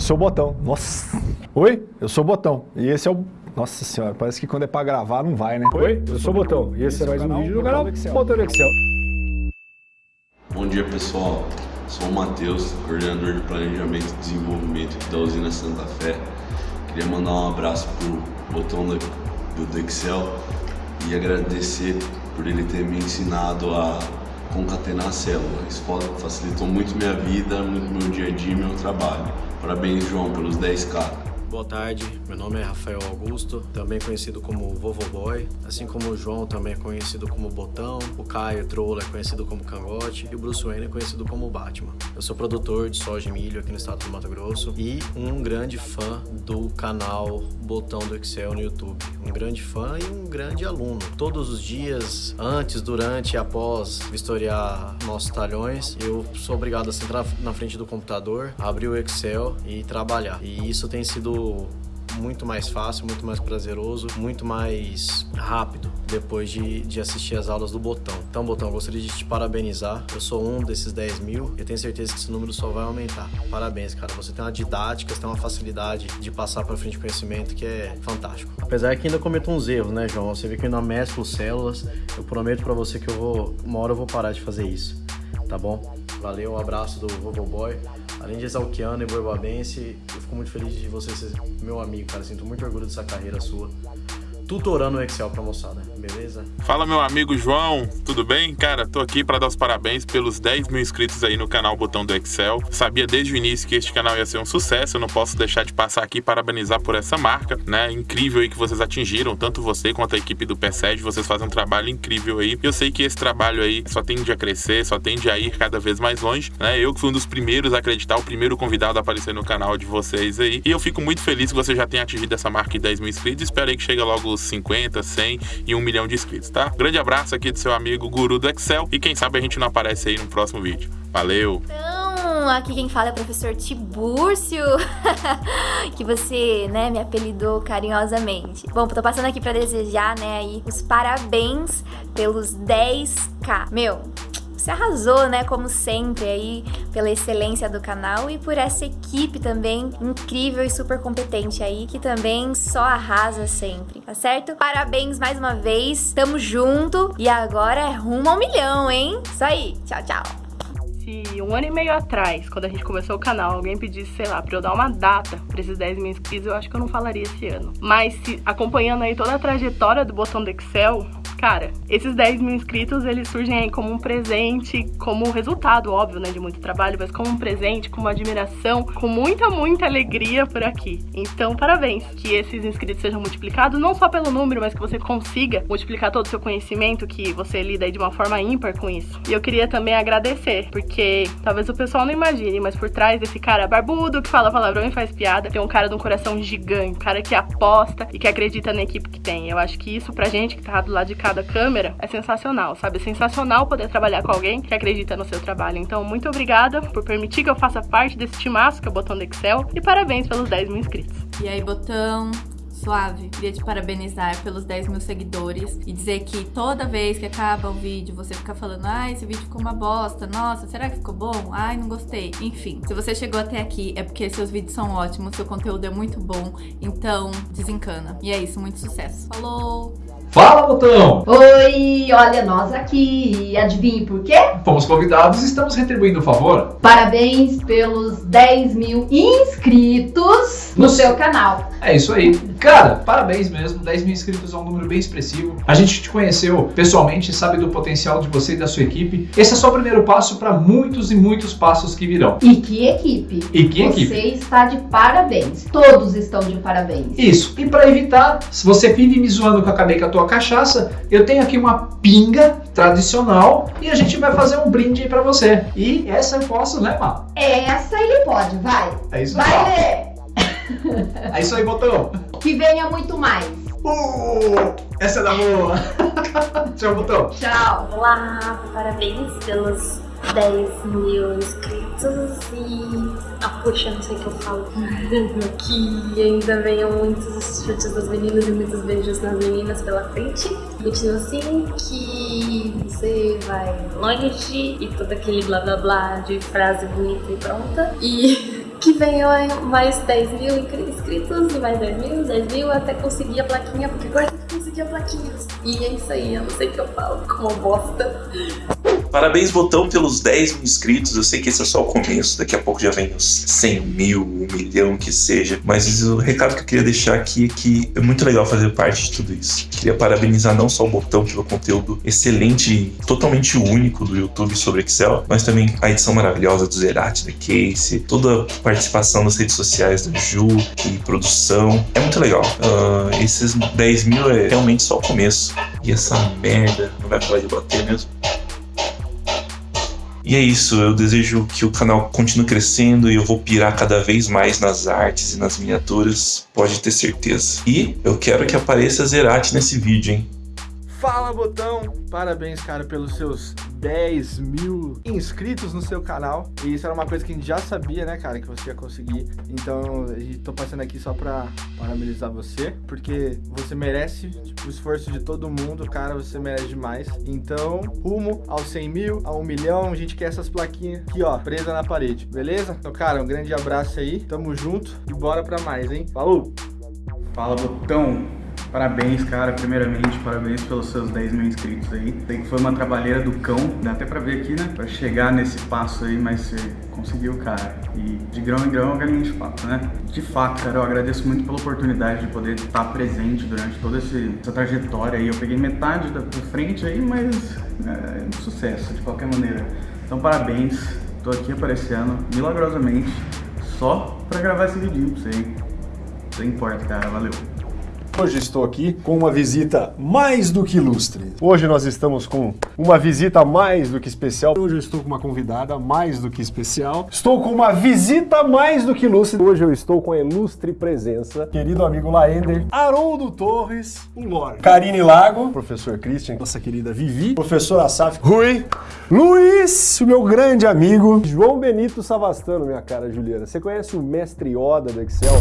eu sou o Botão. Nossa. Oi, eu sou o Botão. E esse é o... Nossa senhora, parece que quando é pra gravar não vai, né? Oi, eu sou o Botão. E esse é mais um vídeo do canal Botão do Excel. Bom dia pessoal, sou o Matheus, coordenador de Planejamento e Desenvolvimento da usina Santa Fé. Queria mandar um abraço pro Botão do, do Excel e agradecer por ele ter me ensinado a concatenar a célula. Isso facilitou muito minha vida, muito meu dia a dia e meu trabalho. Parabéns, João, pelos 10k. Boa tarde, meu nome é Rafael Augusto, também conhecido como Vovo Boy, assim como o João também é conhecido como Botão, o Caio Troll é conhecido como Cangote e o Bruce Wayne é conhecido como Batman. Eu sou produtor de soja e milho aqui no estado do Mato Grosso e um grande fã do canal Botão do Excel no YouTube. Um grande fã e um grande aluno. Todos os dias, antes, durante e após vistoriar nossos talhões, eu sou obrigado a sentar na frente do computador, abrir o Excel e trabalhar. E isso tem sido muito mais fácil, muito mais prazeroso, muito mais rápido depois de, de assistir as aulas do Botão. Então, Botão, gostaria de te parabenizar. Eu sou um desses 10 mil e tenho certeza que esse número só vai aumentar. Parabéns, cara. Você tem uma didática, você tem uma facilidade de passar para frente conhecimento que é fantástico. Apesar que ainda cometo uns erros, né, João? Você vê que eu ainda mesclo células. Eu prometo para você que eu vou, uma hora eu vou parar de fazer isso, tá bom? Valeu, um abraço do Vovô Boy. Além de exalquiano e boibabense, eu fico muito feliz de você ser meu amigo, cara. Sinto muito orgulho dessa carreira sua tutorando o Excel pra moçada, beleza? Fala meu amigo João, tudo bem? Cara, tô aqui para dar os parabéns pelos 10 mil inscritos aí no canal Botão do Excel. Sabia desde o início que este canal ia ser um sucesso, eu não posso deixar de passar aqui e parabenizar por essa marca, né? Incrível aí que vocês atingiram, tanto você quanto a equipe do PSED, vocês fazem um trabalho incrível aí. Eu sei que esse trabalho aí só tende a crescer, só tende a ir cada vez mais longe, né? Eu que fui um dos primeiros a acreditar, o primeiro convidado a aparecer no canal de vocês aí. E eu fico muito feliz que você já tenha atingido essa marca de 10 mil inscritos. Espero aí que chegue logo 50, 100 e 1 milhão de inscritos, tá? Grande abraço aqui do seu amigo Guru do Excel e quem sabe a gente não aparece aí no próximo vídeo. Valeu! Então, aqui quem fala é o professor Tibúrcio, que você, né, me apelidou carinhosamente. Bom, tô passando aqui pra desejar, né, aí os parabéns pelos 10k. Meu, você arrasou, né, como sempre aí, pela excelência do canal e por essa equipe também incrível e super competente aí, que também só arrasa sempre, tá certo? Parabéns mais uma vez, tamo junto e agora é rumo ao milhão, hein? Isso aí, tchau, tchau se um ano e meio atrás, quando a gente começou o canal, alguém pedisse, sei lá, pra eu dar uma data pra esses 10 mil inscritos, eu acho que eu não falaria esse ano. Mas se, acompanhando aí toda a trajetória do botão do Excel, Cara, esses 10 mil inscritos, eles surgem aí como um presente, como resultado, óbvio, né, de muito trabalho, mas como um presente, com uma admiração, com muita, muita alegria por aqui. Então, parabéns, que esses inscritos sejam multiplicados, não só pelo número, mas que você consiga multiplicar todo o seu conhecimento, que você lida aí de uma forma ímpar com isso. E eu queria também agradecer, porque talvez o pessoal não imagine, mas por trás desse cara barbudo, que fala palavrão e faz piada, tem um cara de um coração gigante, um cara que aposta e que acredita na equipe que tem. Eu acho que isso pra gente que tá do lado de cá cada câmera é sensacional, sabe? É sensacional poder trabalhar com alguém que acredita no seu trabalho. Então, muito obrigada por permitir que eu faça parte desse timaço que é o Botão do Excel e parabéns pelos 10 mil inscritos. E aí, Botão, Suave, queria te parabenizar pelos 10 mil seguidores e dizer que toda vez que acaba o vídeo você fica falando ai, esse vídeo ficou uma bosta, nossa, será que ficou bom? Ai, não gostei. Enfim, se você chegou até aqui é porque seus vídeos são ótimos, seu conteúdo é muito bom, então desencana. E é isso, muito sucesso. Falou! Fala, Botão! Oi, olha nós aqui. Adivinhe por quê? Fomos convidados e estamos retribuindo o favor. Parabéns pelos 10 mil inscritos no, no seu canal. É isso aí. Cara, parabéns mesmo. 10 mil inscritos é um número bem expressivo. A gente te conheceu pessoalmente, sabe do potencial de você e da sua equipe. Esse é só o primeiro passo para muitos e muitos passos que virão. E que equipe? E que você equipe? Você está de parabéns. Todos estão de parabéns. Isso. E para evitar, se você vive me zoando que eu acabei com a tua cachaça, eu tenho aqui uma pinga tradicional e a gente vai fazer um brinde aí para você. E essa eu posso, né, Má? Essa ele pode, vai. É isso Vai, Lê. É isso aí, botão. Que venha muito mais. Uh, essa é da boa. Tchau, botão. Tchau. Olá, parabéns pelos 10 mil inscritos e... Ah, puxa, não sei o que eu falo. que ainda venham muitos chutes das meninas e muitos beijos nas meninas pela frente. Continua assim, que você vai longe e todo aquele blá blá blá de frase bonita e pronta. E... que venham mais 10 mil inscritos, mais 10 mil, 10 mil, até conseguir a plaquinha, porque agora tem que conseguir a plaquinha. E é isso aí, eu não sei o que eu falo, como bosta. Parabéns, Botão, pelos 10 mil inscritos. Eu sei que esse é só o começo, daqui a pouco já vem os 100 mil, um milhão que seja. Mas o recado que eu queria deixar aqui é que é muito legal fazer parte de tudo isso. Queria parabenizar não só o Botão pelo conteúdo excelente, totalmente único do YouTube sobre Excel, mas também a edição maravilhosa do Zerati, da Case, toda a participação nas redes sociais da Ju e produção. É muito legal. Uh, esses 10 mil é realmente só o começo. E essa merda não vai parar de bater mesmo. E é isso, eu desejo que o canal continue crescendo e eu vou pirar cada vez mais nas artes e nas miniaturas, pode ter certeza. E eu quero que apareça Zerati nesse vídeo, hein? Fala Botão! Parabéns, cara, pelos seus 10 mil inscritos no seu canal. E isso era uma coisa que a gente já sabia, né, cara, que você ia conseguir. Então, tô passando aqui só pra parabenizar você, porque você merece tipo, o esforço de todo mundo, cara, você merece demais. Então, rumo aos 100 mil, a 1 milhão, a gente quer essas plaquinhas aqui, ó, presa na parede, beleza? Então, cara, um grande abraço aí, tamo junto e bora pra mais, hein? Falou! Fala, Botão! Parabéns, cara, primeiramente, parabéns pelos seus 10 mil inscritos aí. Que foi uma trabalheira do cão, dá até pra ver aqui, né? Pra chegar nesse passo aí, mas você conseguiu, cara. E de grão em grão, a galinha de fato, né? De fato, cara, eu agradeço muito pela oportunidade de poder estar presente durante toda essa trajetória aí. Eu peguei metade da frente aí, mas é um sucesso, de qualquer maneira. Então, parabéns. Tô aqui aparecendo, milagrosamente, só pra gravar esse vídeo pra você, hein? Isso importa, cara. Valeu. Hoje estou aqui com uma visita mais do que ilustre. Hoje nós estamos com uma visita mais do que especial. Hoje eu estou com uma convidada mais do que especial. Estou com uma visita mais do que ilustre. Hoje eu estou com a ilustre presença, querido amigo Laender, Haroldo Torres, o Karine Lago, professor Christian, nossa querida Vivi, professor Asaf, Rui, Luiz, o meu grande amigo, João Benito Savastano, minha cara Juliana. Você conhece o mestre Yoda do Excel?